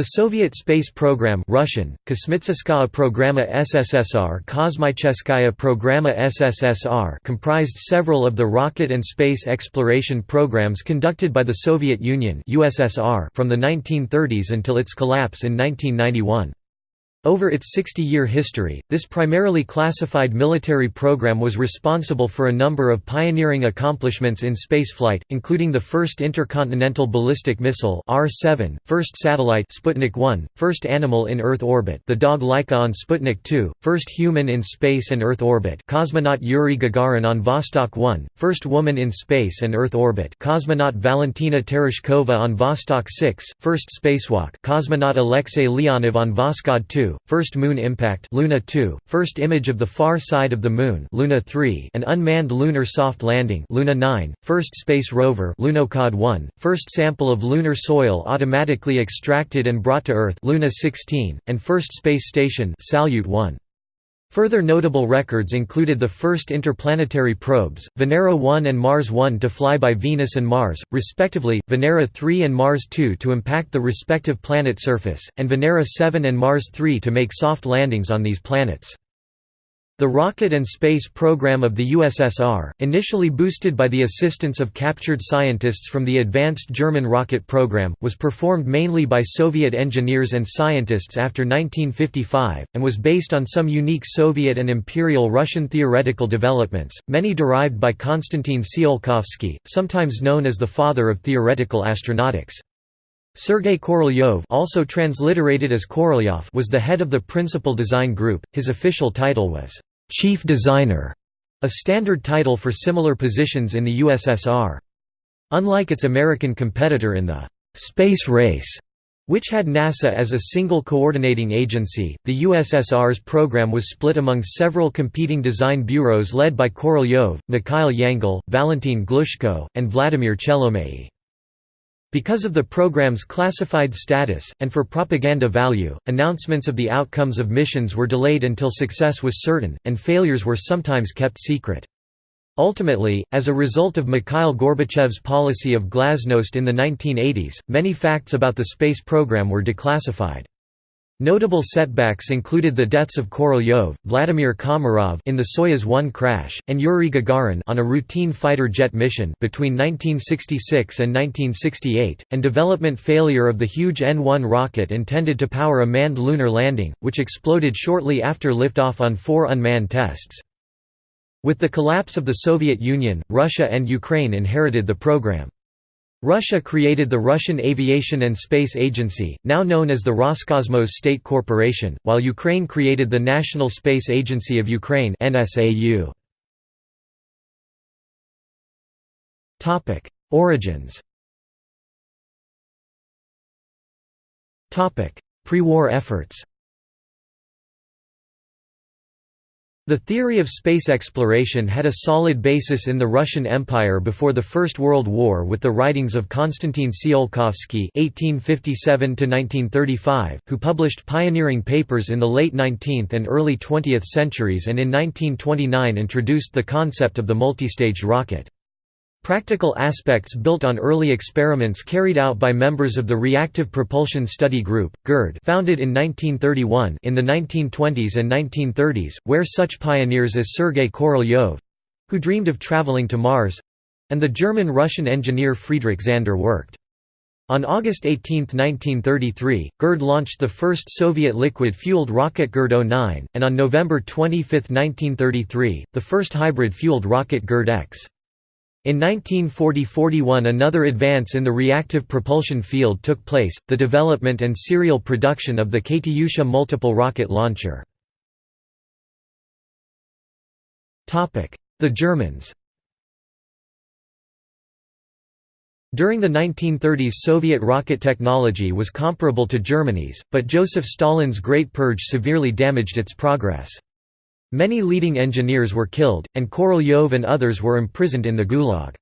The Soviet space program Russian, Programa SSSR Programa SSSR comprised several of the rocket and space exploration programs conducted by the Soviet Union USSR from the 1930s until its collapse in 1991. Over its 60-year history, this primarily classified military program was responsible for a number of pioneering accomplishments in spaceflight, including the first intercontinental ballistic missile R-7, first satellite Sputnik 1, first animal in Earth orbit the dog Laika on Sputnik 2, first human in space and Earth orbit cosmonaut Yuri Gagarin on Vostok 1, first woman in space and Earth orbit cosmonaut Valentina Tereshkova on Vostok 6, first spacewalk cosmonaut Alexei Leonov on Voskhod 2, first moon impact Luna 2, first image of the far side of the moon Luna 3, an unmanned lunar soft landing Luna 9, first space rover Lunokhod 1, first sample of lunar soil automatically extracted and brought to Earth Luna 16, and first space station Salyut 1. Further notable records included the first interplanetary probes, Venera 1 and Mars 1 to fly by Venus and Mars, respectively, Venera 3 and Mars 2 to impact the respective planet surface, and Venera 7 and Mars 3 to make soft landings on these planets. The rocket and space program of the USSR, initially boosted by the assistance of captured scientists from the advanced German rocket program, was performed mainly by Soviet engineers and scientists after 1955, and was based on some unique Soviet and Imperial Russian theoretical developments, many derived by Konstantin Tsiolkovsky, sometimes known as the father of theoretical astronautics. Sergei Korolyov also transliterated as Korolyov was the head of the principal design group, his official title was chief designer, a standard title for similar positions in the USSR. Unlike its American competitor in the space race, which had NASA as a single coordinating agency, the USSR's program was split among several competing design bureaus led by Korolyov, Mikhail Yangel, Valentin Glushko, and Vladimir Chelomey. Because of the program's classified status, and for propaganda value, announcements of the outcomes of missions were delayed until success was certain, and failures were sometimes kept secret. Ultimately, as a result of Mikhail Gorbachev's policy of glasnost in the 1980s, many facts about the space program were declassified. Notable setbacks included the deaths of Korolyov, Vladimir Komarov in the Soyuz 1 crash, and Yuri Gagarin on a routine fighter jet mission between 1966 and 1968, and development failure of the huge N-1 rocket intended to power a manned lunar landing, which exploded shortly after liftoff on four unmanned tests. With the collapse of the Soviet Union, Russia and Ukraine inherited the program. Russia created the Russian Aviation and Space Agency, now known as the Roscosmos State Corporation, while Ukraine created the National Space Agency of Ukraine Origins. Pre-war efforts The theory of space exploration had a solid basis in the Russian Empire before the First World War with the writings of Konstantin Tsiolkovsky (1857–1935), who published pioneering papers in the late 19th and early 20th centuries, and in 1929 introduced the concept of the multistaged rocket. Practical aspects built on early experiments carried out by members of the Reactive Propulsion Study Group, GIRD founded in 1931 in the 1920s and 1930s, where such pioneers as Sergei Korolyov—who dreamed of traveling to Mars—and the German-Russian engineer Friedrich Zander worked. On August 18, 1933, GIRD launched the first Soviet liquid-fueled rocket GIRD-09, and on November 25, 1933, the first hybrid-fueled rocket GIRD-X. In 1940–41 another advance in the reactive propulsion field took place, the development and serial production of the Katyusha multiple rocket launcher. The Germans During the 1930s Soviet rocket technology was comparable to Germany's, but Joseph Stalin's Great Purge severely damaged its progress. Many leading engineers were killed, and Korolyov and others were imprisoned in the Gulag.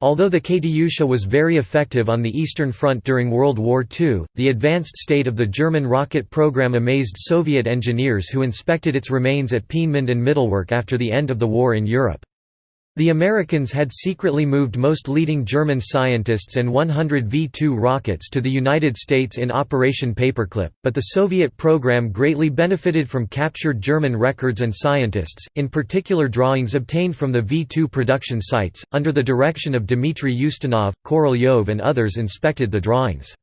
Although the Katyusha was very effective on the Eastern Front during World War II, the advanced state of the German rocket program amazed Soviet engineers who inspected its remains at Peenemünde and Mittelwerk after the end of the war in Europe. The Americans had secretly moved most leading German scientists and 100 V-2 rockets to the United States in Operation Paperclip, but the Soviet program greatly benefited from captured German records and scientists, in particular drawings obtained from the V-2 production sites. Under the direction of Dmitry Ustinov, Korolyov and others inspected the drawings.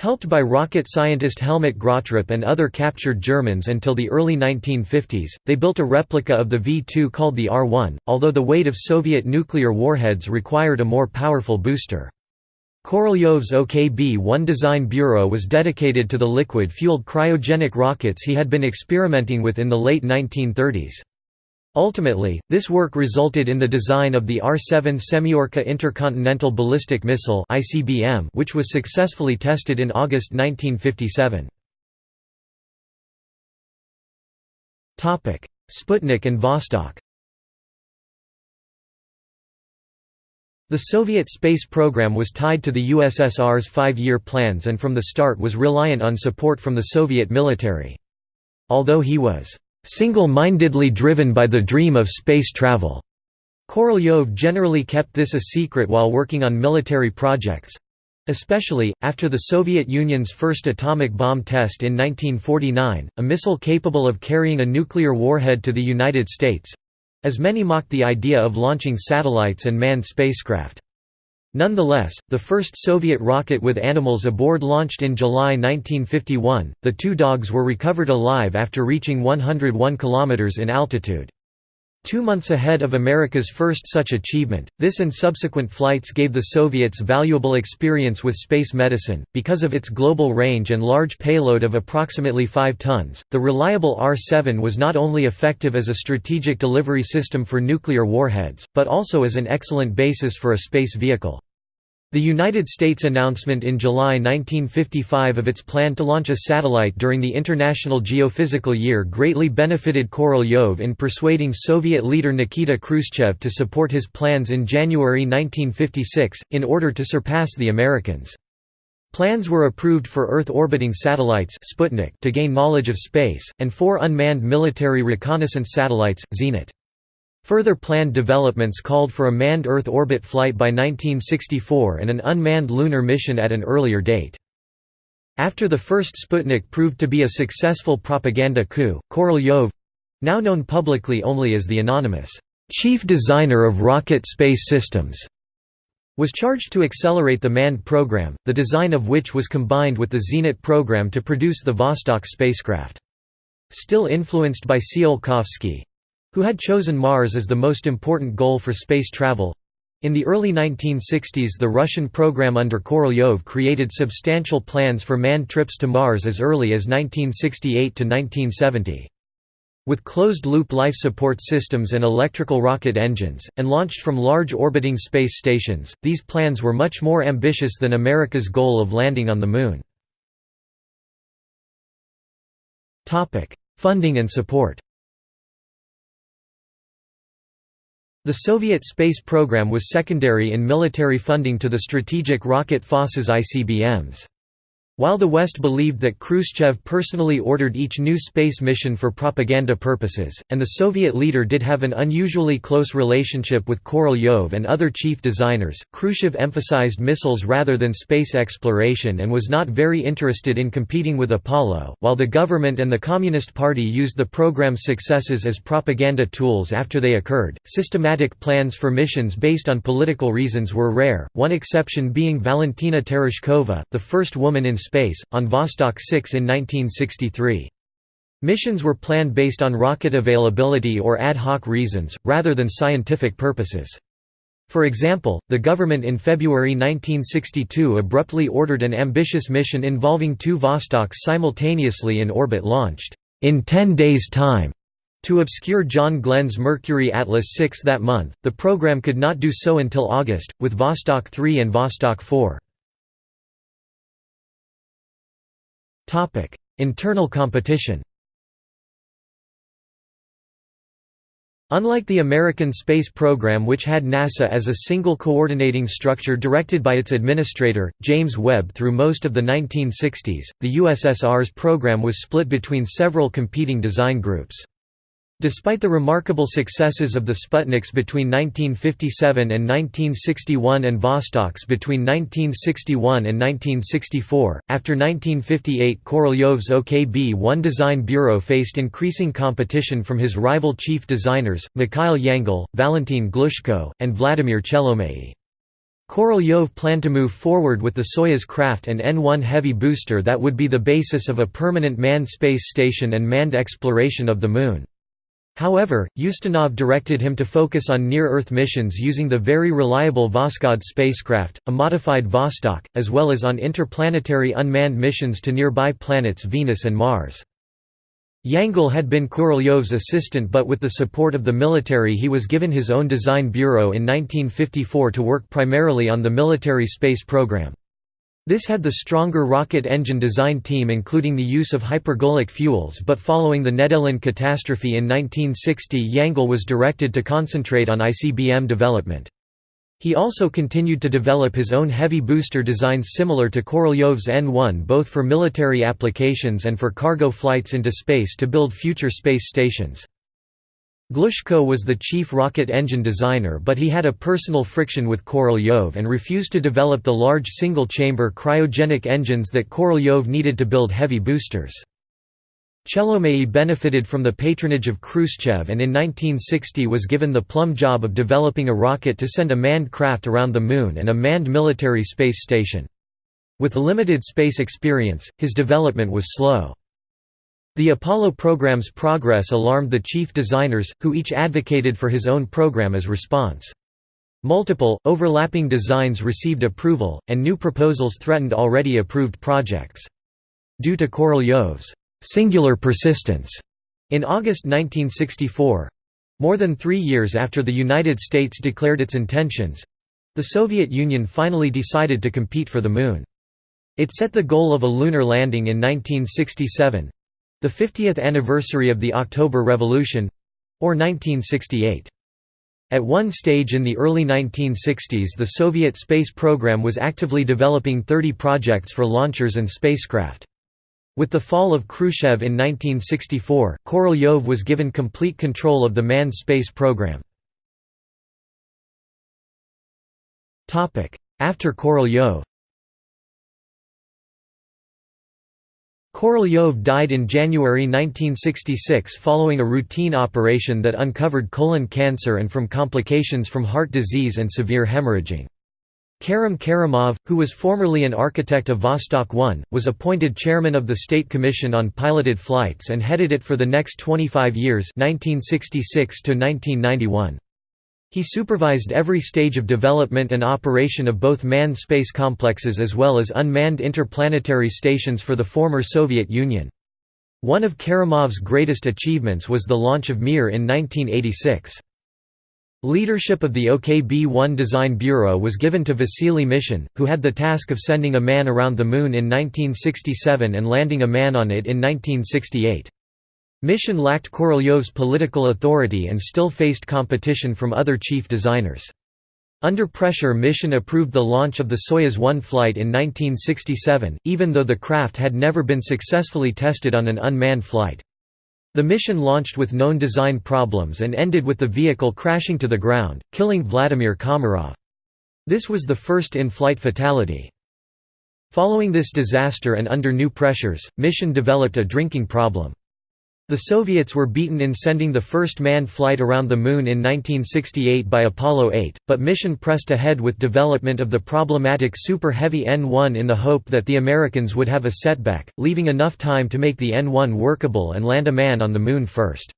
Helped by rocket scientist Helmut Gröttrup and other captured Germans until the early 1950s, they built a replica of the V-2 called the R-1, although the weight of Soviet nuclear warheads required a more powerful booster. Korolyov's OKB-1 design bureau was dedicated to the liquid-fueled cryogenic rockets he had been experimenting with in the late 1930s. Ultimately, this work resulted in the design of the R-7 Semyorka Intercontinental Ballistic Missile which was successfully tested in August 1957. Sputnik and Vostok The Soviet space program was tied to the USSR's five-year plans and from the start was reliant on support from the Soviet military. Although he was single-mindedly driven by the dream of space travel. Korolyov generally kept this a secret while working on military projects. Especially, after the Soviet Union's first atomic bomb test in 1949, a missile capable of carrying a nuclear warhead to the United States—as many mocked the idea of launching satellites and manned spacecraft. Nonetheless, the first Soviet rocket with animals aboard launched in July 1951. The two dogs were recovered alive after reaching 101 km in altitude. Two months ahead of America's first such achievement, this and subsequent flights gave the Soviets valuable experience with space medicine. Because of its global range and large payload of approximately 5 tons, the reliable R 7 was not only effective as a strategic delivery system for nuclear warheads, but also as an excellent basis for a space vehicle. The United States announcement in July 1955 of its plan to launch a satellite during the International Geophysical Year greatly benefited Korolyov in persuading Soviet leader Nikita Khrushchev to support his plans in January 1956, in order to surpass the Americans. Plans were approved for Earth-orbiting satellites Sputnik to gain knowledge of space, and four unmanned military reconnaissance satellites, Zenit. Further planned developments called for a manned Earth orbit flight by 1964 and an unmanned lunar mission at an earlier date. After the first Sputnik proved to be a successful propaganda coup, Korolyov—now known publicly only as the anonymous, "...chief designer of rocket space systems", was charged to accelerate the manned program, the design of which was combined with the Zenit program to produce the Vostok spacecraft. Still influenced by Tsiolkovsky, who had chosen Mars as the most important goal for space travel. In the early 1960s the Russian program under Korolyov created substantial plans for manned trips to Mars as early as 1968 to 1970. With closed-loop life support systems and electrical rocket engines, and launched from large orbiting space stations, these plans were much more ambitious than America's goal of landing on the Moon. Funding and support The Soviet space program was secondary in military funding to the strategic rocket Forces' ICBMs. While the West believed that Khrushchev personally ordered each new space mission for propaganda purposes, and the Soviet leader did have an unusually close relationship with Korolyov and other chief designers, Khrushchev emphasized missiles rather than space exploration and was not very interested in competing with Apollo, while the government and the Communist Party used the program's successes as propaganda tools after they occurred. Systematic plans for missions based on political reasons were rare, one exception being Valentina Tereshkova, the first woman in space, on Vostok 6 in 1963. Missions were planned based on rocket availability or ad hoc reasons, rather than scientific purposes. For example, the government in February 1962 abruptly ordered an ambitious mission involving two Vostoks simultaneously in orbit launched, in 10 days' time. To obscure John Glenn's Mercury Atlas 6 that month, the program could not do so until August, with Vostok 3 and Vostok 4. Internal competition Unlike the American space program which had NASA as a single coordinating structure directed by its administrator, James Webb through most of the 1960s, the USSR's program was split between several competing design groups. Despite the remarkable successes of the Sputniks between 1957 and 1961 and Vostoks between 1961 and 1964, after 1958 Korolyov's OKB-1 design bureau faced increasing competition from his rival chief designers, Mikhail Yangel, Valentin Glushko, and Vladimir Chelomey. Korolyov planned to move forward with the Soyuz craft and N-1 heavy booster that would be the basis of a permanent manned space station and manned exploration of the Moon. However, Ustinov directed him to focus on near-Earth missions using the very reliable Voskhod spacecraft, a modified Vostok, as well as on interplanetary unmanned missions to nearby planets Venus and Mars. Yangel had been Korolyov's assistant but with the support of the military he was given his own design bureau in 1954 to work primarily on the military space program. This had the stronger rocket engine design team including the use of hypergolic fuels but following the Nedelin catastrophe in 1960 Yangel was directed to concentrate on ICBM development. He also continued to develop his own heavy booster designs similar to Korolyov's N-1 both for military applications and for cargo flights into space to build future space stations. Glushko was the chief rocket engine designer but he had a personal friction with Korolyov and refused to develop the large single-chamber cryogenic engines that Korolyov needed to build heavy boosters. Chelomey benefited from the patronage of Khrushchev and in 1960 was given the plum job of developing a rocket to send a manned craft around the Moon and a manned military space station. With limited space experience, his development was slow. The Apollo program's progress alarmed the chief designers, who each advocated for his own program as response. Multiple, overlapping designs received approval, and new proposals threatened already approved projects. Due to Korolyov's singular persistence, in August 1964—more than three years after the United States declared its intentions—the Soviet Union finally decided to compete for the Moon. It set the goal of a lunar landing in 1967, the 50th anniversary of the October Revolution—or 1968. At one stage in the early 1960s the Soviet space program was actively developing 30 projects for launchers and spacecraft. With the fall of Khrushchev in 1964, Korolyov was given complete control of the manned space program. After Korolyov Korolyov died in January 1966 following a routine operation that uncovered colon cancer and from complications from heart disease and severe hemorrhaging. Kerim Kerimov, who was formerly an architect of Vostok 1, was appointed chairman of the State Commission on Piloted Flights and headed it for the next 25 years 1966 to 1991. He supervised every stage of development and operation of both manned space complexes as well as unmanned interplanetary stations for the former Soviet Union. One of Kerimov's greatest achievements was the launch of Mir in 1986. Leadership of the OKB-1 Design Bureau was given to Vasily Mishin, who had the task of sending a man around the Moon in 1967 and landing a man on it in 1968. Mishin lacked Korolyov's political authority and still faced competition from other chief designers. Under pressure Mishin approved the launch of the Soyuz 1 flight in 1967, even though the craft had never been successfully tested on an unmanned flight. The mission launched with known design problems and ended with the vehicle crashing to the ground, killing Vladimir Komarov. This was the first in-flight fatality. Following this disaster and under new pressures, Mishin developed a drinking problem. The Soviets were beaten in sending the first manned flight around the Moon in 1968 by Apollo 8, but Mishin pressed ahead with development of the problematic Super Heavy N-1 in the hope that the Americans would have a setback, leaving enough time to make the N-1 workable and land a man on the Moon first.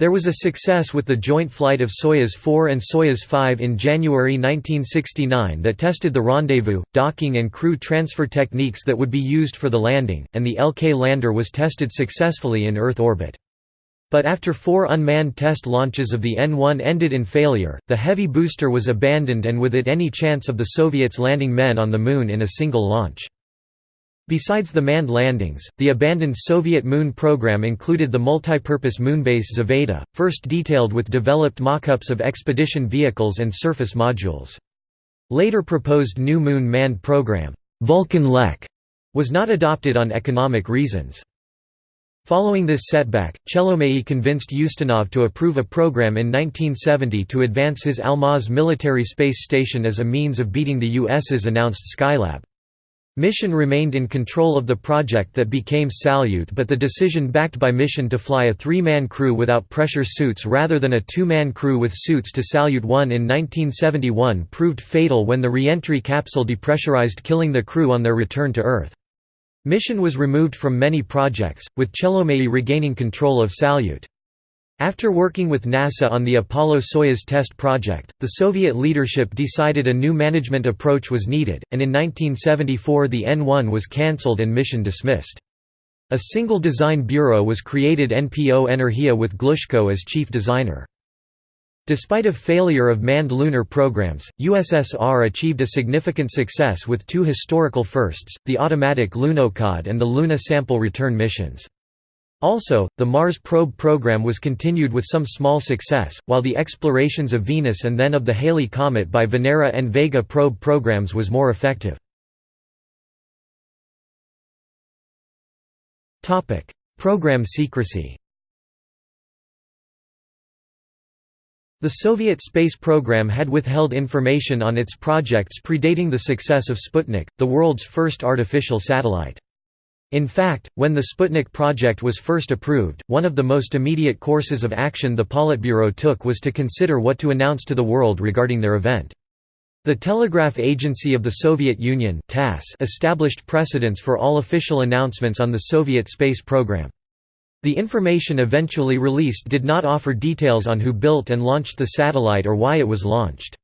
There was a success with the joint flight of Soyuz 4 and Soyuz 5 in January 1969 that tested the rendezvous, docking and crew transfer techniques that would be used for the landing, and the LK lander was tested successfully in Earth orbit. But after four unmanned test launches of the N-1 ended in failure, the heavy booster was abandoned and with it any chance of the Soviets landing men on the Moon in a single launch. Besides the manned landings, the abandoned Soviet Moon program included the multipurpose moonbase Zvezda, first detailed with developed mock-ups of expedition vehicles and surface modules. Later proposed new Moon manned program, Vulkan LEK, was not adopted on economic reasons. Following this setback, Chelomei convinced Ustinov to approve a program in 1970 to advance his Almaz military space station as a means of beating the US's announced Skylab. Mishin remained in control of the project that became Salyut but the decision backed by Mishin to fly a three-man crew without pressure suits rather than a two-man crew with suits to Salyut 1 in 1971 proved fatal when the re-entry capsule depressurized killing the crew on their return to Earth. Mishin was removed from many projects, with Chelomey regaining control of Salyut. After working with NASA on the Apollo-Soyuz test project, the Soviet leadership decided a new management approach was needed, and in 1974 the N-1 was cancelled and Mishin dismissed. A single design bureau was created NPO Energia with Glushko as chief designer. Despite a failure of manned lunar programs, USSR achieved a significant success with two historical firsts, the automatic Lunokhod and the Luna sample return missions. Also, the Mars probe program was continued with some small success, while the explorations of Venus and then of the Halley comet by Venera and Vega probe programs was more effective. Program secrecy The Soviet space program had withheld information on its projects predating the success of Sputnik, the world's first artificial satellite. In fact, when the Sputnik project was first approved, one of the most immediate courses of action the Politburo took was to consider what to announce to the world regarding their event. The Telegraph Agency of the Soviet Union established precedents for all official announcements on the Soviet space program. The information eventually released did not offer details on who built and launched the satellite or why it was launched.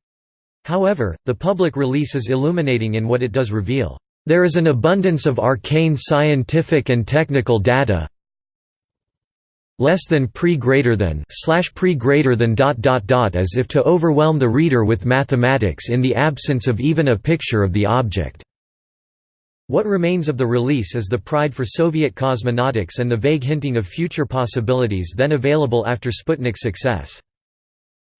However, the public release is illuminating in what it does reveal. There is an abundance of arcane scientific and technical data less than pre greater than slash pre greater than dot dot dot as if to overwhelm the reader with mathematics in the absence of even a picture of the object. What remains of the release is the pride for Soviet cosmonautics and the vague hinting of future possibilities then available after Sputnik's success.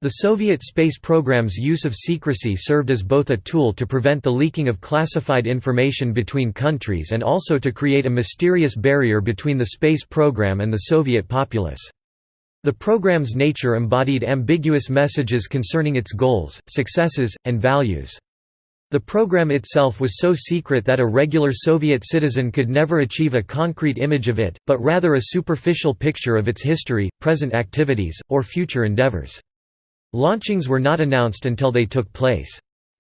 The Soviet space program's use of secrecy served as both a tool to prevent the leaking of classified information between countries and also to create a mysterious barrier between the space program and the Soviet populace. The program's nature embodied ambiguous messages concerning its goals, successes, and values. The program itself was so secret that a regular Soviet citizen could never achieve a concrete image of it, but rather a superficial picture of its history, present activities, or future endeavors. Launchings were not announced until they took place.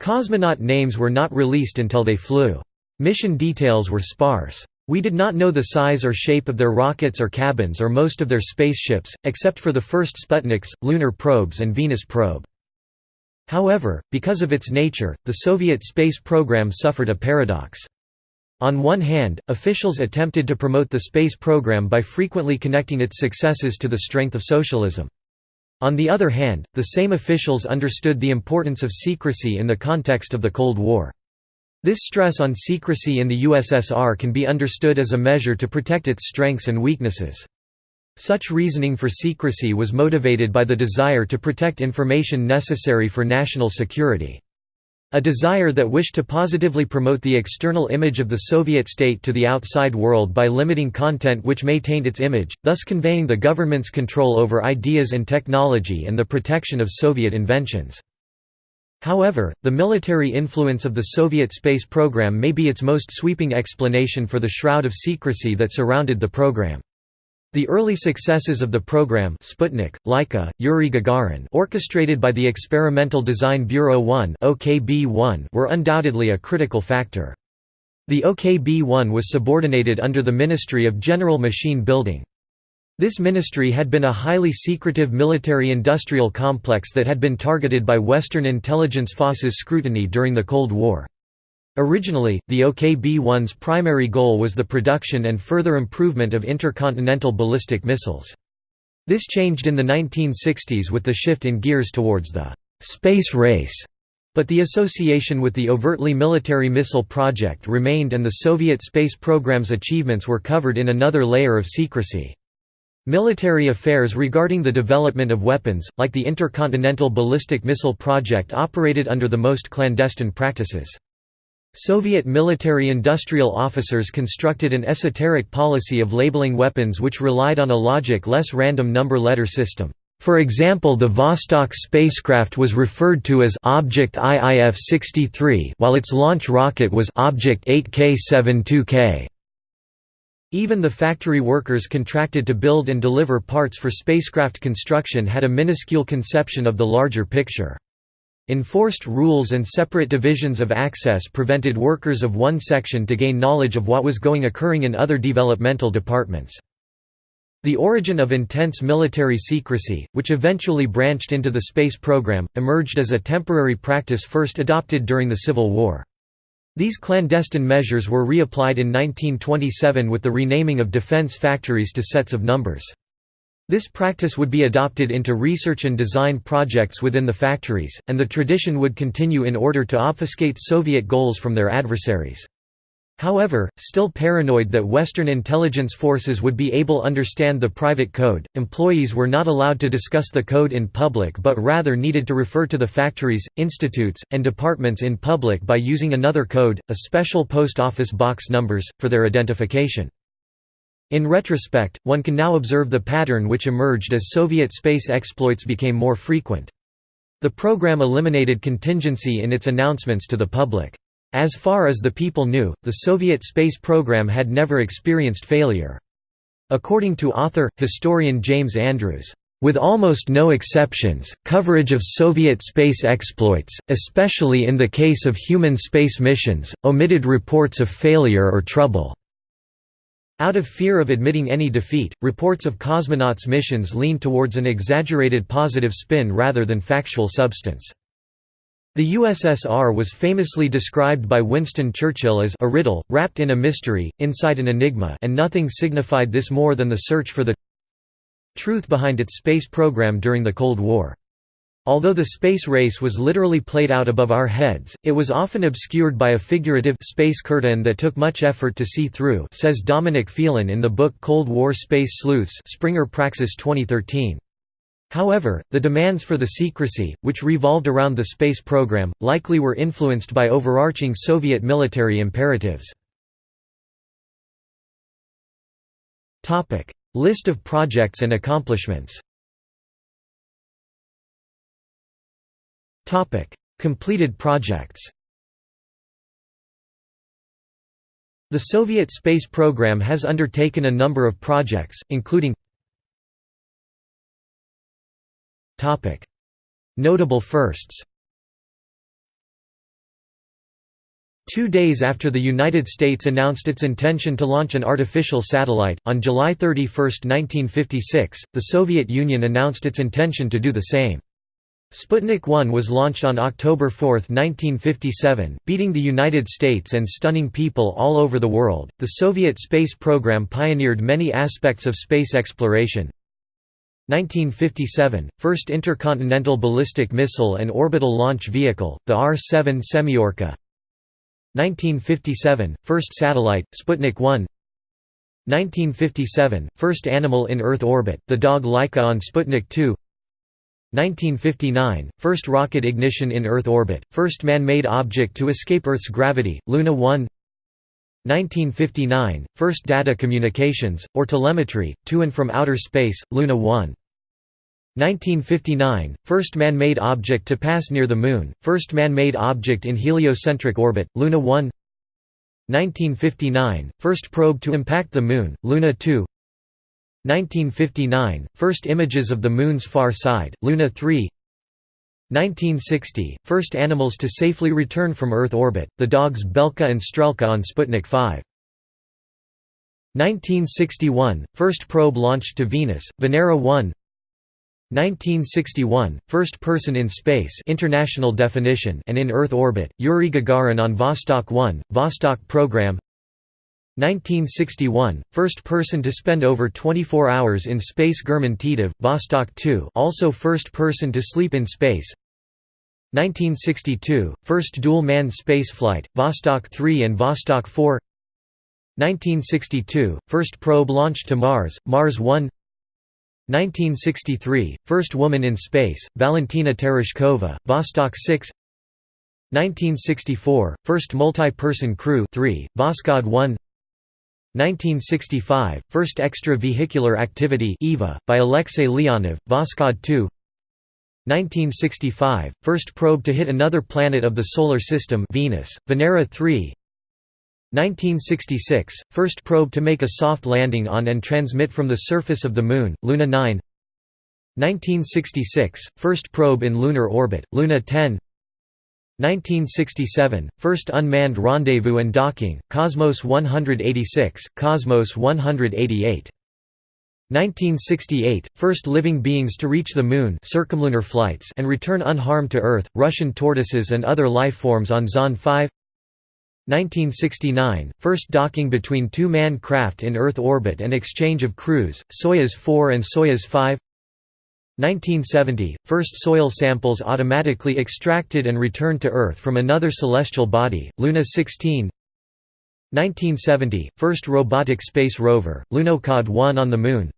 Cosmonaut names were not released until they flew. Mission details were sparse. We did not know the size or shape of their rockets or cabins or most of their spaceships, except for the first Sputniks, lunar probes and Venus probe. However, because of its nature, the Soviet space program suffered a paradox. On one hand, officials attempted to promote the space program by frequently connecting its successes to the strength of socialism. On the other hand, the same officials understood the importance of secrecy in the context of the Cold War. This stress on secrecy in the USSR can be understood as a measure to protect its strengths and weaknesses. Such reasoning for secrecy was motivated by the desire to protect information necessary for national security. A desire that wished to positively promote the external image of the Soviet state to the outside world by limiting content which may taint its image, thus conveying the government's control over ideas and technology and the protection of Soviet inventions. However, the military influence of the Soviet space program may be its most sweeping explanation for the shroud of secrecy that surrounded the program. The early successes of the program Sputnik, Laika, Yuri Gagarin orchestrated by the Experimental Design Bureau 1 OKB-1 were undoubtedly a critical factor. The OKB-1 was subordinated under the Ministry of General Machine Building. This ministry had been a highly secretive military-industrial complex that had been targeted by Western intelligence forces scrutiny during the Cold War. Originally, the OKB-1's primary goal was the production and further improvement of intercontinental ballistic missiles. This changed in the 1960s with the shift in gears towards the «space race», but the association with the overtly military missile project remained and the Soviet space program's achievements were covered in another layer of secrecy. Military affairs regarding the development of weapons, like the Intercontinental Ballistic Missile Project operated under the most clandestine practices. Soviet military-industrial officers constructed an esoteric policy of labeling weapons which relied on a logic less random number-letter system. For example the Vostok spacecraft was referred to as Object IIF-63 while its launch rocket was Object 8K-72K. Even the factory workers contracted to build and deliver parts for spacecraft construction had a minuscule conception of the larger picture. Enforced rules and separate divisions of access prevented workers of one section to gain knowledge of what was going occurring in other developmental departments. The origin of intense military secrecy, which eventually branched into the space program, emerged as a temporary practice first adopted during the Civil War. These clandestine measures were reapplied in 1927 with the renaming of defense factories to sets of numbers. This practice would be adopted into research and design projects within the factories, and the tradition would continue in order to obfuscate Soviet goals from their adversaries. However, still paranoid that Western intelligence forces would be able understand the private code, employees were not allowed to discuss the code in public but rather needed to refer to the factories, institutes, and departments in public by using another code, a special post office box numbers, for their identification. In retrospect, one can now observe the pattern which emerged as Soviet space exploits became more frequent. The program eliminated contingency in its announcements to the public. As far as the people knew, the Soviet space program had never experienced failure. According to author, historian James Andrews, with almost no exceptions, coverage of Soviet space exploits, especially in the case of human space missions, omitted reports of failure or trouble. Out of fear of admitting any defeat, reports of cosmonauts' missions leaned towards an exaggerated positive spin rather than factual substance. The USSR was famously described by Winston Churchill as a riddle, wrapped in a mystery, inside an enigma and nothing signified this more than the search for the truth behind its space program during the Cold War. Although the space race was literally played out above our heads, it was often obscured by a figurative space curtain that took much effort to see through says Dominic Phelan in the book Cold War Space Sleuths Springer Praxis 2013. However, the demands for the secrecy, which revolved around the space program, likely were influenced by overarching Soviet military imperatives. List of projects and accomplishments Completed projects The Soviet space program has undertaken a number of projects, including Notable firsts Two days after the United States announced its intention to launch an artificial satellite, on July 31, 1956, the Soviet Union announced its intention to do the same. Sputnik 1 was launched on October 4, 1957, beating the United States and stunning people all over the world. The Soviet space program pioneered many aspects of space exploration, 1957 – First intercontinental ballistic missile and orbital launch vehicle, the R-7 Semyorka 1957 – First satellite, Sputnik 1 1957 – First animal in Earth orbit, the dog Laika on Sputnik 2 1959 – First rocket ignition in Earth orbit, first man-made object to escape Earth's gravity, Luna 1 1959 – First data communications, or telemetry, to and from outer space, Luna 1 1959 – First man-made object to pass near the Moon, first man-made object in heliocentric orbit, Luna 1 1959 – First probe to impact the Moon, Luna 2 1959 – First images of the Moon's far side, Luna 3 1960 – First animals to safely return from Earth orbit, the dogs Belka and Strelka on Sputnik 5 1961 – First probe launched to Venus, Venera 1 1961 – First person in space international definition and in Earth orbit, Yuri Gagarin on Vostok 1, Vostok program 1961 – First person to spend over 24 hours in space German Titov, Vostok 2 also first person to sleep in space. 1962 – First dual-manned spaceflight, Vostok 3 and Vostok 4 1962 – First probe launched to Mars, Mars 1 1963 – First woman in space, Valentina Tereshkova, Vostok 6 1964 – First multi-person crew 3, Voskhod 1 1965 – First extravehicular activity EVA, by Alexei Leonov, Voskhod 2 1965 – First probe to hit another planet of the Solar System Venus, Venera 3 1966 – First probe to make a soft landing on and transmit from the surface of the Moon, Luna 9 1966 – First probe in lunar orbit, Luna 10 1967 – First unmanned rendezvous and docking, Cosmos 186, Cosmos 188 1968 – First living beings to reach the Moon circumlunar flights and return unharmed to Earth, Russian tortoises and other life forms on Zond 5 1969 – First docking between two manned craft in Earth orbit and exchange of crews, Soyuz 4 and Soyuz 5 1970 – First soil samples automatically extracted and returned to Earth from another celestial body, Luna 16 1970 – First robotic space rover, Lunokhod 1 on the Moon.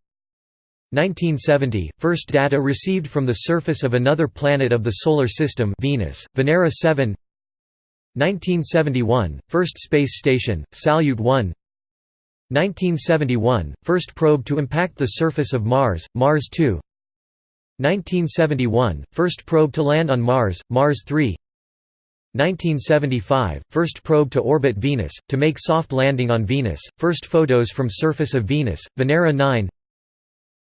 1970 – First data received from the surface of another planet of the Solar System Venus, Venera 7 1971 – First space station, Salyut 1 1971 – First probe to impact the surface of Mars, Mars 2 1971 – First probe to land on Mars, Mars 3 1975 – First probe to orbit Venus, to make soft landing on Venus, first photos from surface of Venus, Venera 9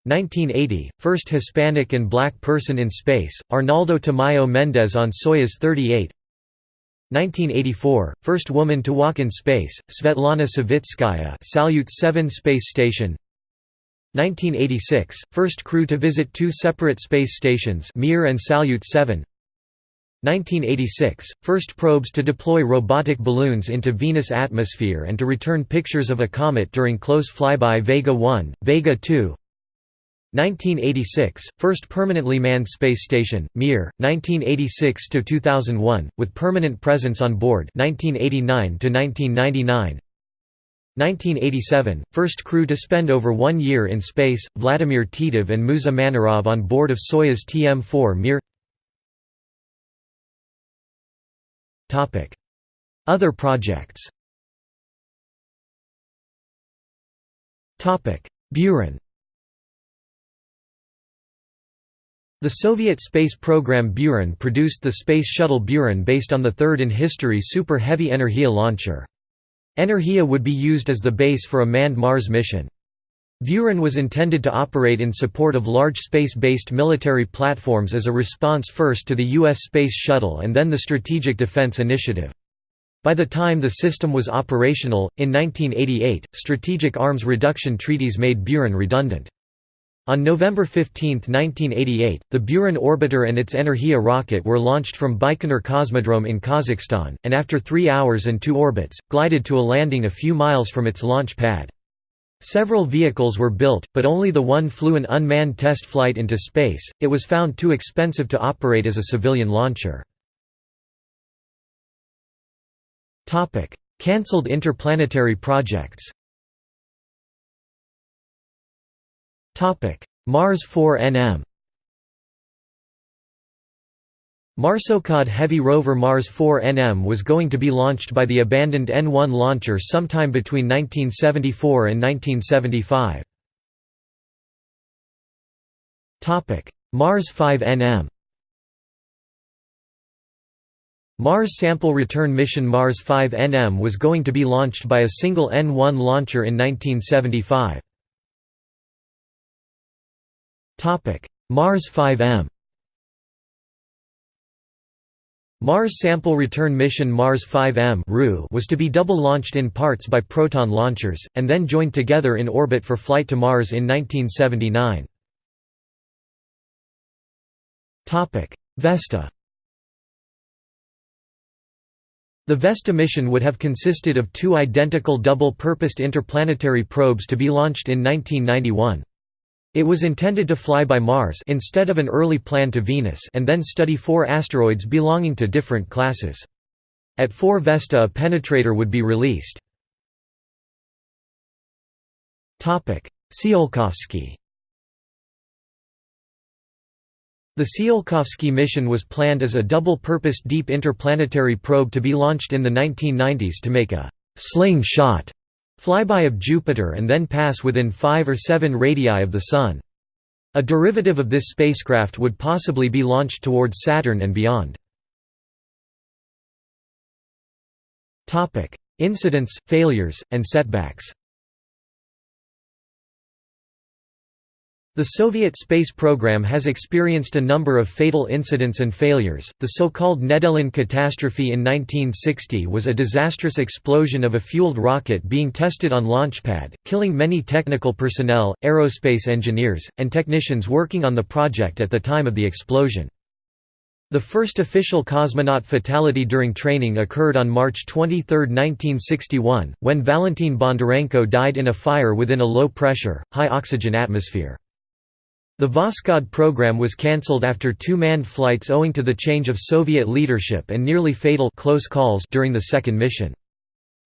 1980 – First Hispanic and black person in space, Arnaldo Tamayo Mendez on Soyuz 38 1984 – First woman to walk in space, Svetlana Savitskaya Salyut 7 space station 1986 – First crew to visit two separate space stations Mir and Salyut 7 1986 – First probes to deploy robotic balloons into Venus' atmosphere and to return pictures of a comet during close flyby Vega 1, Vega 2 1986 – First permanently manned space station, Mir, 1986–2001, with permanent presence on board 1989–1999 1987 – First crew to spend over one year in space, Vladimir Titov and Musa Manarov on board of Soyuz TM-4 Mir. Other projects. Buran The Soviet space program Buran produced the Space Shuttle Buran based on the third in history Super Heavy Energia launcher. Energia would be used as the base for a manned Mars mission. Buran was intended to operate in support of large space-based military platforms as a response first to the U.S. Space Shuttle and then the Strategic Defense Initiative. By the time the system was operational, in 1988, strategic arms reduction treaties made Buran redundant. On November 15, 1988, the Buran orbiter and its Energia rocket were launched from Baikonur Cosmodrome in Kazakhstan, and after three hours and two orbits, glided to a landing a few miles from its launch pad. Several vehicles were built, but only the one flew an unmanned test flight into space, it was found too expensive to operate as a civilian launcher. Cancelled interplanetary projects Mars 4 NM Marsokhod Heavy rover Mars 4 NM was going to be launched by the abandoned N1 launcher sometime between 1974 and 1975. Mars 5 NM Mars Sample Return Mission Mars 5 NM was going to be launched by a single N1 launcher in 1975. Mars 5M Mars Sample Return Mission Mars 5M was to be double-launched in parts by Proton launchers, and then joined together in orbit for flight to Mars in 1979. Vesta The Vesta mission would have consisted of two identical double-purposed interplanetary probes to be launched in 1991. It was intended to fly by Mars instead of an early plan to Venus and then study four asteroids belonging to different classes. At 4 Vesta a penetrator would be released. Tsiolkovsky The Tsiolkovsky mission was planned as a double-purpose deep interplanetary probe to be launched in the 1990s to make a «sling shot» flyby of Jupiter and then pass within 5 or 7 radii of the Sun. A derivative of this spacecraft would possibly be launched towards Saturn and beyond. Incidents, failures, and setbacks The Soviet space program has experienced a number of fatal incidents and failures. The so-called Nedelin catastrophe in 1960 was a disastrous explosion of a fueled rocket being tested on Launchpad, killing many technical personnel, aerospace engineers, and technicians working on the project at the time of the explosion. The first official cosmonaut fatality during training occurred on March 23, 1961, when Valentin Bondarenko died in a fire within a low-pressure, high-oxygen atmosphere. The Voskhod program was cancelled after two manned flights owing to the change of Soviet leadership and nearly fatal close calls during the second mission.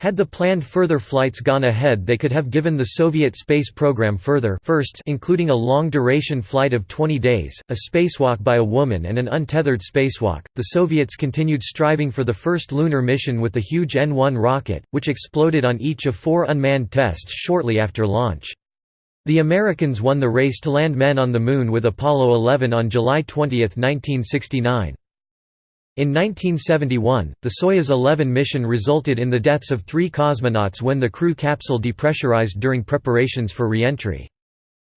Had the planned further flights gone ahead they could have given the Soviet space program further firsts including a long-duration flight of 20 days, a spacewalk by a woman and an untethered spacewalk. The Soviets continued striving for the first lunar mission with the huge N-1 rocket, which exploded on each of four unmanned tests shortly after launch. The Americans won the race to land men on the Moon with Apollo 11 on July 20, 1969. In 1971, the Soyuz 11 mission resulted in the deaths of three cosmonauts when the crew capsule depressurized during preparations for re-entry.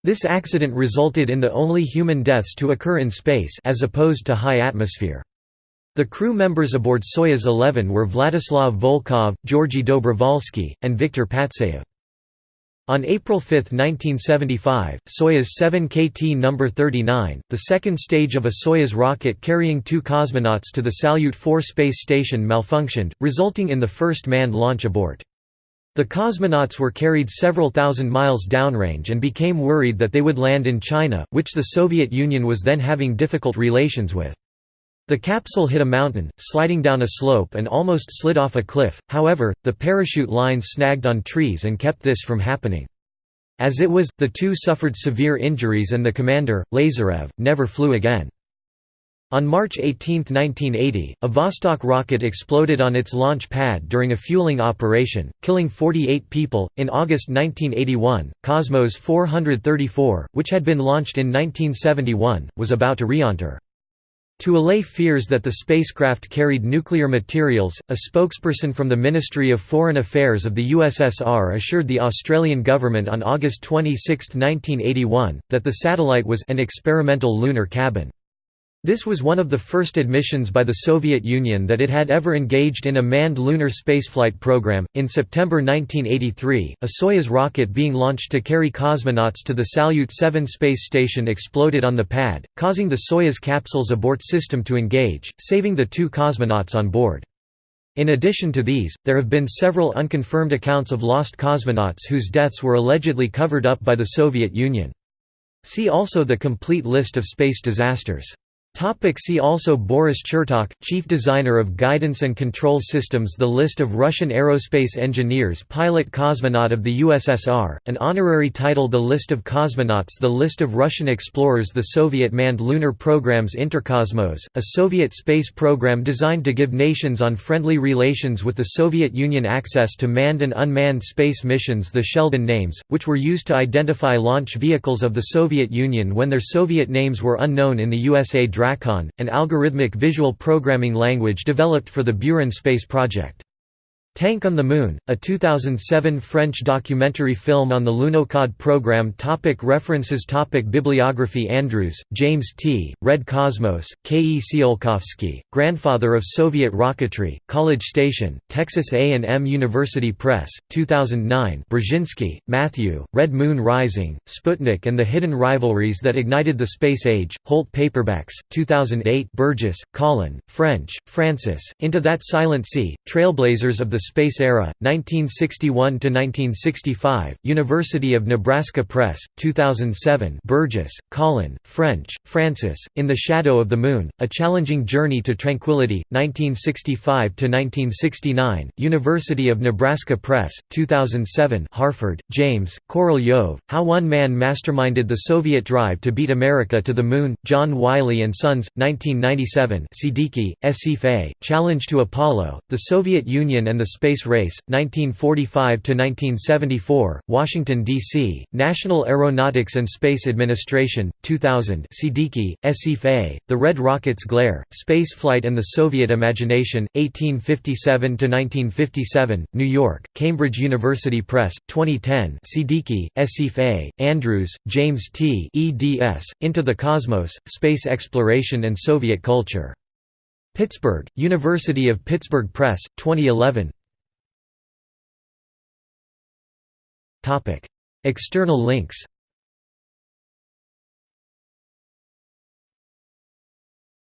This accident resulted in the only human deaths to occur in space as opposed to high atmosphere. The crew members aboard Soyuz 11 were Vladislav Volkov, Georgy Dobrovolsky, and Viktor Patsayev. On April 5, 1975, Soyuz 7 KT No. 39, the second stage of a Soyuz rocket carrying two cosmonauts to the Salyut 4 space station malfunctioned, resulting in the first manned launch abort. The cosmonauts were carried several thousand miles downrange and became worried that they would land in China, which the Soviet Union was then having difficult relations with. The capsule hit a mountain, sliding down a slope and almost slid off a cliff, however, the parachute lines snagged on trees and kept this from happening. As it was, the two suffered severe injuries and the commander, Lazarev, never flew again. On March 18, 1980, a Vostok rocket exploded on its launch pad during a fueling operation, killing 48 people. In August 1981, Cosmos 434, which had been launched in 1971, was about to re-enter. To allay fears that the spacecraft carried nuclear materials, a spokesperson from the Ministry of Foreign Affairs of the USSR assured the Australian government on August 26, 1981, that the satellite was an experimental lunar cabin. This was one of the first admissions by the Soviet Union that it had ever engaged in a manned lunar spaceflight program. In September 1983, a Soyuz rocket being launched to carry cosmonauts to the Salyut 7 space station exploded on the pad, causing the Soyuz capsule's abort system to engage, saving the two cosmonauts on board. In addition to these, there have been several unconfirmed accounts of lost cosmonauts whose deaths were allegedly covered up by the Soviet Union. See also the complete list of space disasters. Topic see also Boris Chertok, Chief Designer of Guidance and Control Systems The list of Russian aerospace engineers Pilot Cosmonaut of the USSR, an honorary title The list of cosmonauts The list of Russian explorers The Soviet manned lunar programs Interkosmos, a Soviet space program designed to give nations on friendly relations with the Soviet Union access to manned and unmanned space missions The Sheldon names, which were used to identify launch vehicles of the Soviet Union when their Soviet names were unknown in the USA Drakon, an algorithmic visual programming language developed for the Buran space project. Tank on the Moon, a 2007 French documentary film on the Lunokhod program topic References topic Bibliography Andrews, James T., Red Cosmos, K. E. Tsiolkovsky, Grandfather of Soviet Rocketry, College Station, Texas A&M University Press, 2009 Brzezinski, Matthew, Red Moon Rising, Sputnik and the Hidden Rivalries That Ignited the Space Age, Holt Paperbacks, 2008 Burgess, Colin, French, Francis, Into That Silent Sea, Trailblazers of the Space Era, 1961–1965, University of Nebraska Press, 2007 Burgess, Colin, French, Francis, In the Shadow of the Moon, A Challenging Journey to Tranquility, 1965–1969, University of Nebraska Press, 2007 Harford, James, Korolev, How One Man Masterminded the Soviet Drive to Beat America to the Moon, John Wiley & Sons, 1997 Siddiqui, Asif A., Challenge to Apollo, The Soviet Union and the Space Race, 1945–1974, Washington, D.C., National Aeronautics and Space Administration, 2000 Siddiqui, Asif A., The Red Rocket's Glare, Spaceflight and the Soviet Imagination, 1857–1957, New York, Cambridge University Press, 2010 Siddiqui, Asif A., Andrews, James T. eds, Into the Cosmos, Space Exploration and Soviet Culture. Pittsburgh, University of Pittsburgh Press, 2011 External links